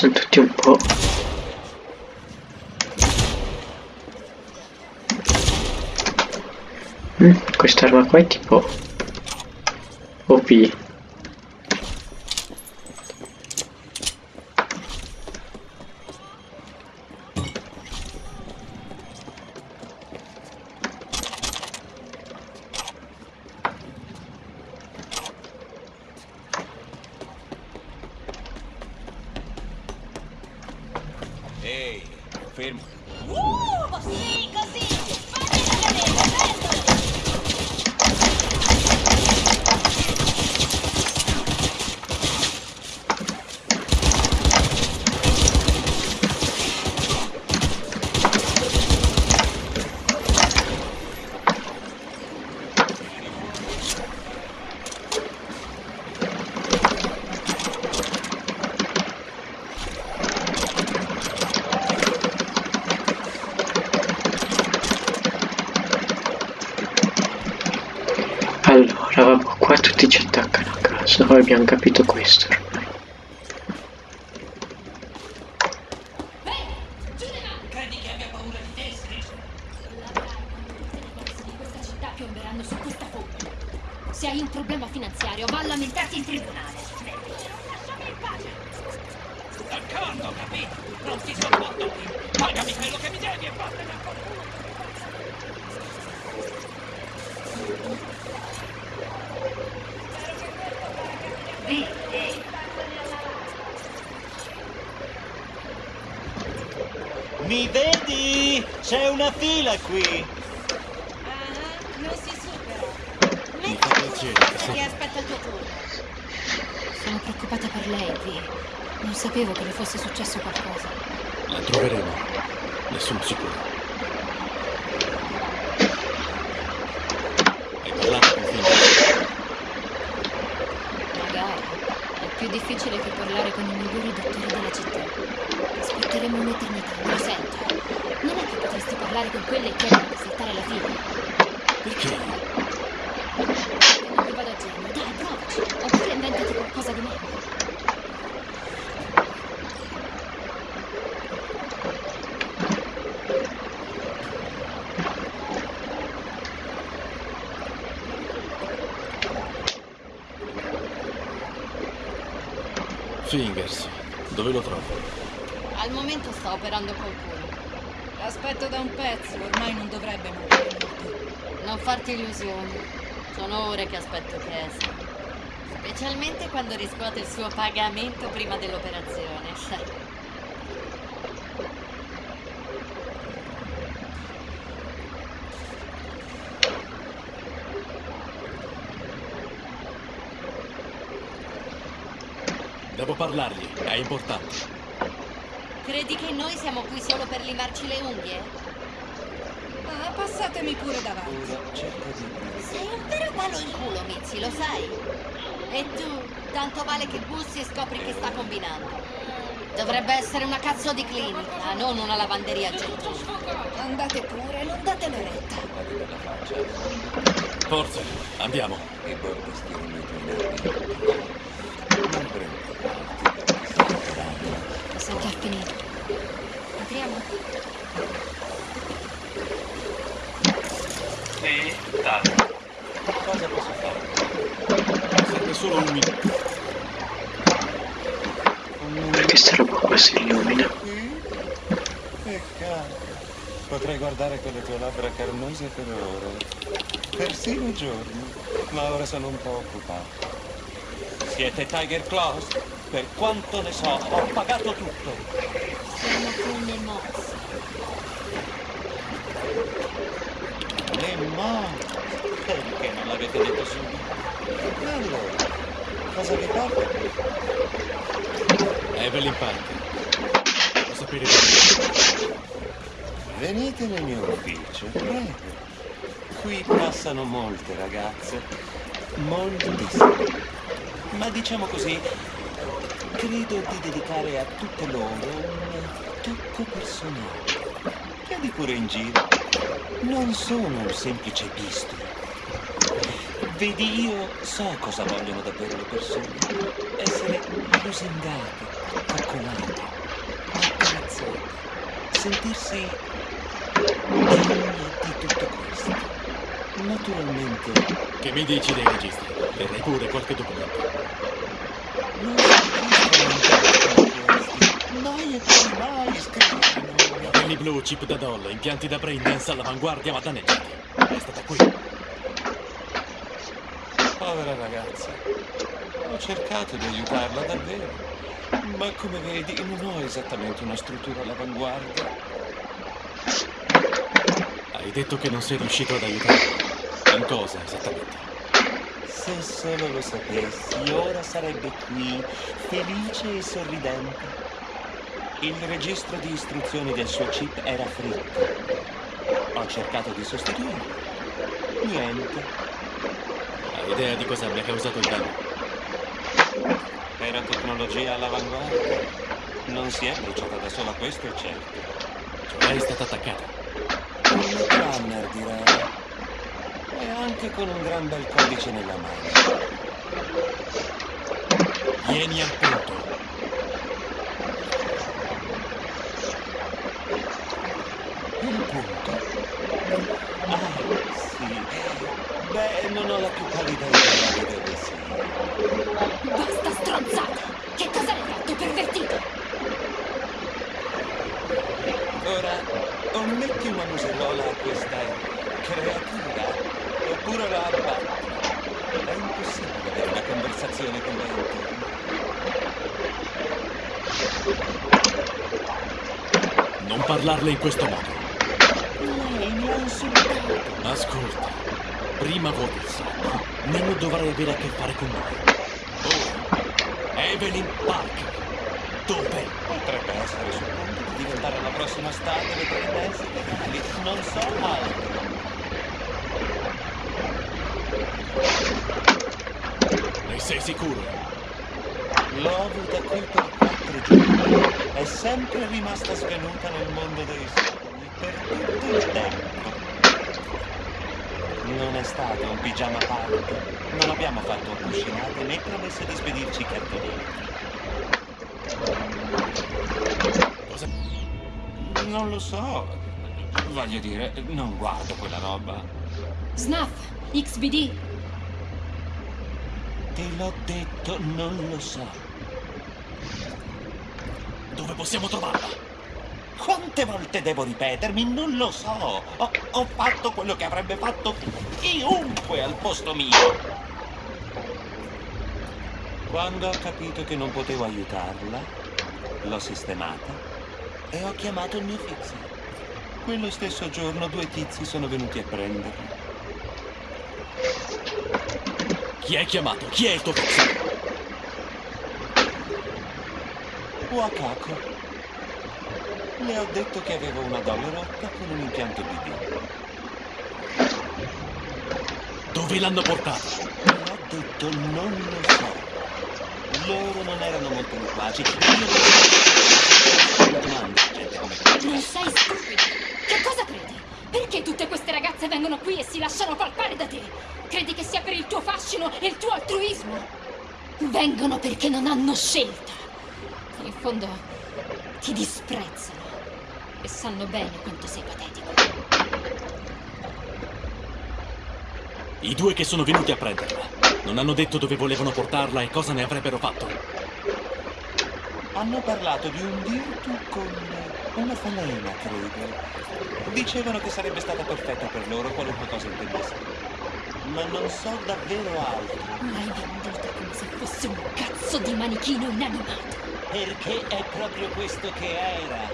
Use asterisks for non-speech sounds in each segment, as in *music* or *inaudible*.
sono tutti un po'... Mm, quest'arma qua è tipo... OP. Ehi, fermo. Uh, sì, così! Fatti vedere, prendoli! Allora, vabbè, qua tutti ci attaccano a caso, noi abbiamo capito questo ormai. Credi che abbia paura di te, Screech? Tutte le cose di questa città piomberanno su questa fonte. Se hai un problema finanziario, va a lamentarti in tribunale. Lasciami in pace! D'accordo, capito? Non ti sopporto qui. Pagami quello che mi devi e vattene a culo. Mi C'è una fila qui. Ah, non si supera. Fa piacere. che aspetta il tuo turno. Sono preoccupata per lei, Vi. Non sapevo che le fosse successo qualcosa. La troveremo. Ne sono sicuro. Hai parlato con Fingers? Magari. È più difficile che parlare con i migliori dottori della città. Aspetteremo un'eternità, lo sento. Non è che potresti parlare con quelle e chiedere di saltare la fila? Perché? Che non mi vado a genio. Dai, provaci. Oppure inventati qualcosa di meglio. Fingers. Dove lo trovo? Al momento sta operando qualcuno. L'aspetto da un pezzo, ormai non dovrebbe mancare molto. Non farti illusioni. Sono ore che aspetto che esca. Specialmente quando riscuote il suo pagamento prima dell'operazione. Devo parlargli. È importante. Credi che noi siamo qui solo per limarci le unghie? Ah, passatemi pure davanti. Sei un vero palo in culo, Mizzi, lo sai? E tu, tanto vale che bussi e scopri che sta combinando. Dovrebbe essere una cazzo di clinica, non una lavanderia gettosa. Andate pure, non date retta. Forza, andiamo. Sa già finito. Entriamo? Sì, dai. Cosa posso fare? Serve solo un minuto. Perché sta roba qua si illumina? Peccato. Potrei guardare quelle tue labbra carnose per ore. Persino giorni. Ma ora sono un po' occupato. Siete Tiger Claws? Per quanto ne so, ho pagato tutto. Siamo come mosse. Le morte. Perché non l'avete detto subito? Allora, cosa vi porta? Evelyn Parker. Lo sapere di Venite nel mio ufficio, prego. Qui passano molte ragazze, moltissime. Ma diciamo così, credo di dedicare a tutte loro un tocco personale. Chiedi pure in giro. Non sono un semplice bisturi. Vedi, io so cosa vogliono davvero le persone. Essere lusingate, coccolate, accarezzate, sentirsi degni di tutto questo. Naturalmente Che mi dici dei registri? Terrei pure qualche documento. non esistono poi mai scrivono. Capelli blu, chip da doll, impianti da braindance all'avanguardia ma danneggiati. È stata qui. Povera ragazza. Ho cercato di aiutarla davvero. Ma come vedi non ho esattamente una struttura all'avanguardia. Hai detto che non sei riuscito ad aiutarla. In cosa esattamente? Se solo lo sapessi, ora sarebbe qui, felice e sorridente. Il registro di istruzioni del suo chip era fritto. Ho cercato di sostituirlo. Niente. Hai idea di cosa abbia causato il danno? Era tecnologia all'avanguardia. Non si è bruciata da sola, questo è certo. Cioè è stata attaccata. Un runner, direi. E anche con un gran bel codice nella mano. Vieni al punto. Un punto? Ah, sì. Beh, non ho la più pallida idea di dove sia. Basta stronzate! Che cosa hai fatto, pervertito? Ora, o metti una museruola a questa creatura, oppure la abbatti. È impossibile avere una conversazione con lei intorno. Non parlarle in questo modo. Insultato. Ascolta, prima vuoti il sacco, meno dovrai avere a che fare con noi. Ora, Evelyn Parker. Dove? Potrebbe essere sul punto di diventare la prossima star delle presidenze legali. Non so altro. Ne sei sicuro? L'ho avuta qui per quattro giorni. È sempre rimasta svenuta nel mondo dei sogni per tutto il tempo. Non è stato un pigiama party. Non abbiamo fatto cuscinate né promesso di spedirci cartoletti. Cosa? Non lo so. Voglio dire, non guardo quella roba. Snuff, XBD. Te l'ho detto, non lo so. Dove possiamo trovarla? Quante volte devo ripetermi? Non lo so. Ho, ho fatto quello che avrebbe fatto chiunque al posto mio. Quando ho capito che non potevo aiutarla, l'ho sistemata e ho chiamato il mio fixer. Quello stesso giorno due tizi sono venuti a prenderla. Chi hai chiamato? Chi è il tuo fixer? Wakako. Le ho detto che avevo una dolla rotta con un impianto BD. Dove l'hanno portata? Le ho detto non lo so. Loro non erano molto loquaci. Io non so domande, gente come te. Non sei stupido! Che cosa credi? Perché tutte queste ragazze vengono qui e si lasciano palpare da te? Credi che sia per il tuo fascino e il tuo altruismo? Vengono perché non hanno scelta. In fondo ti disprezzano e sanno bene quanto sei patetico. I due che sono venuti a prenderla. Non hanno detto dove volevano portarla e cosa ne avrebbero fatto. Hanno parlato di un virtu con una falena, credo. Dicevano che sarebbe stata perfetta per loro qualunque cosa intendessero. Ma non so davvero altro. L'hai venduta come se fosse un cazzo di manichino inanimato. Perché è proprio questo che era.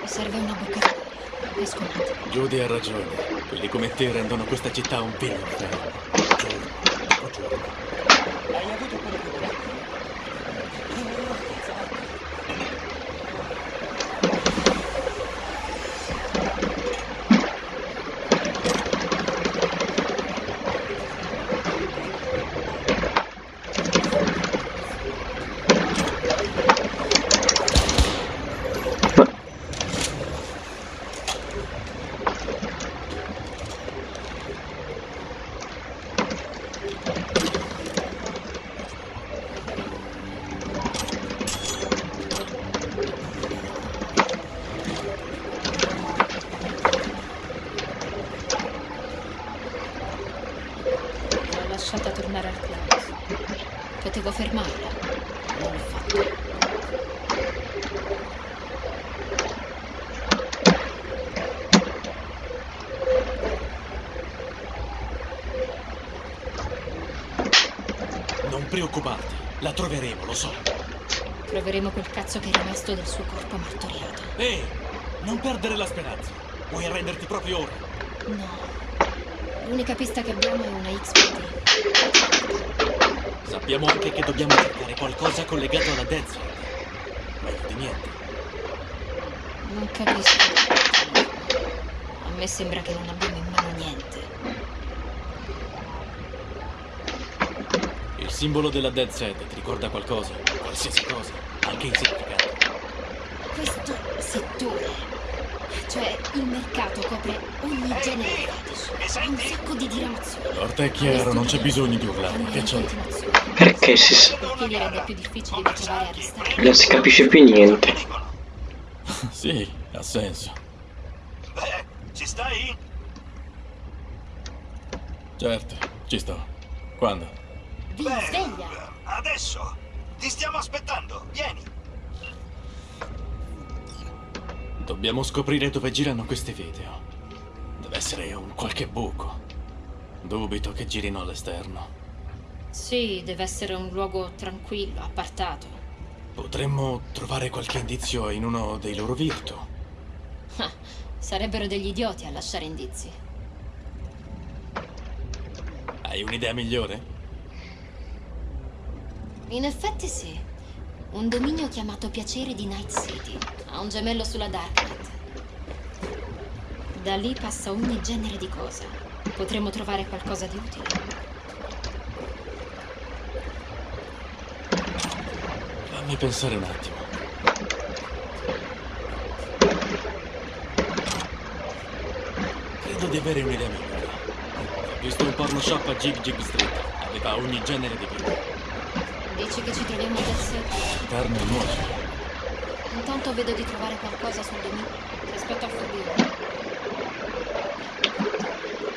Mi serve una boccata. Esco un attimo. Judy ha ragione. Quelli come te rendono questa città un vero inferno. Preoccuparti, la troveremo, lo so. Troveremo quel cazzo che è rimasto del suo corpo martoriato. Ehi, non perdere la speranza. Vuoi arrenderti proprio ora? No. L'unica pista che abbiamo è una XPT. Sappiamo anche che dobbiamo cercare qualcosa collegato alla Death. Meglio di niente. Non capisco. A me sembra che non abbiamo in mano niente. Simbolo della Dead Side ti ricorda qualcosa? Qualsiasi cosa, anche insignificante. Questo settore, cioè il mercato copre ogni genere fetish. Un sacco di diramazioni. L'orta è chiaro, non c'è bisogno di urlare. Che in c'è? Perché si sa? Non si capisce più niente. *laughs* Sì, ha senso. Beh, ci stai? Certo, ci sto. Quando? Vi Beh, sveglia! adesso. Ti stiamo aspettando. Vieni. Dobbiamo scoprire dove girano questi video. Deve essere un qualche buco. Dubito che girino all'esterno. Sì, deve essere un luogo tranquillo, appartato. Potremmo trovare qualche indizio in uno dei loro virtu. Ah, sarebbero degli idioti a lasciare indizi. Hai un'idea migliore? In effetti sì. Un dominio chiamato Piacere di Night City. Ha un gemello sulla Darknet. Da lì passa ogni genere di cosa. Potremmo trovare qualcosa di utile. Fammi pensare un attimo. Credo di avere un'idea migliore. Ho visto un porno shop a Jig Jig Street. Aveva ogni genere di video. Dici che ci troviamo a Dead Carne e nuoce. Intanto vedo di trovare qualcosa sul dominio. Ti aspetto a Fobio.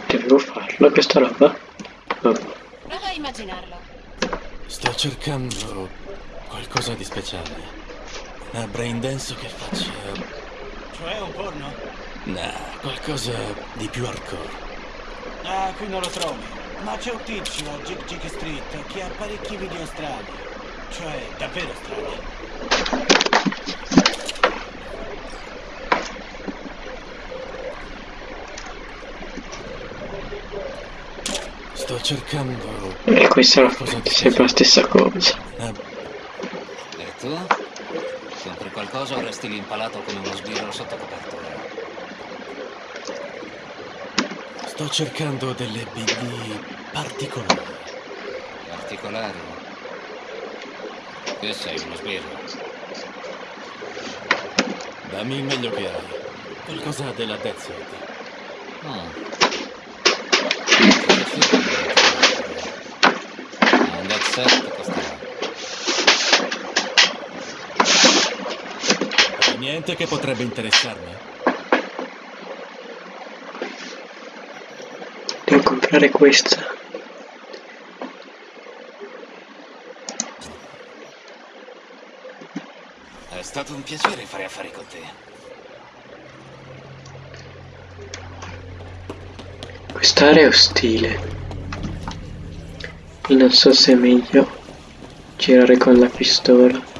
Devo farlo questa roba? Vabbè. Prova a immaginarlo. Sto cercando qualcosa di speciale. Una brain dance che faccia... Cioè un porno? Nah, qualcosa di più hardcore. Ah, qui non lo trovi. Ma c'è un tizio a Jig Jig Street che ha parecchi video strani. Cioè, davvero strani. Sto cercando E questa è sempre la stessa cosa. una E tu? Compri qualcosa o resti lì impalato come uno sbirro sotto copertura? Sto cercando delle BD particolari. Particolari? Che sei uno sbirro? Dammi il meglio che hai. Qualcosa della Death Side. Mm. Un dead set costerà. Hai niente che potrebbe interessarmi? Devo comprare questa. È stato un piacere fare affari con te. Quest'area è ostile. Non so se è meglio girare con la pistola.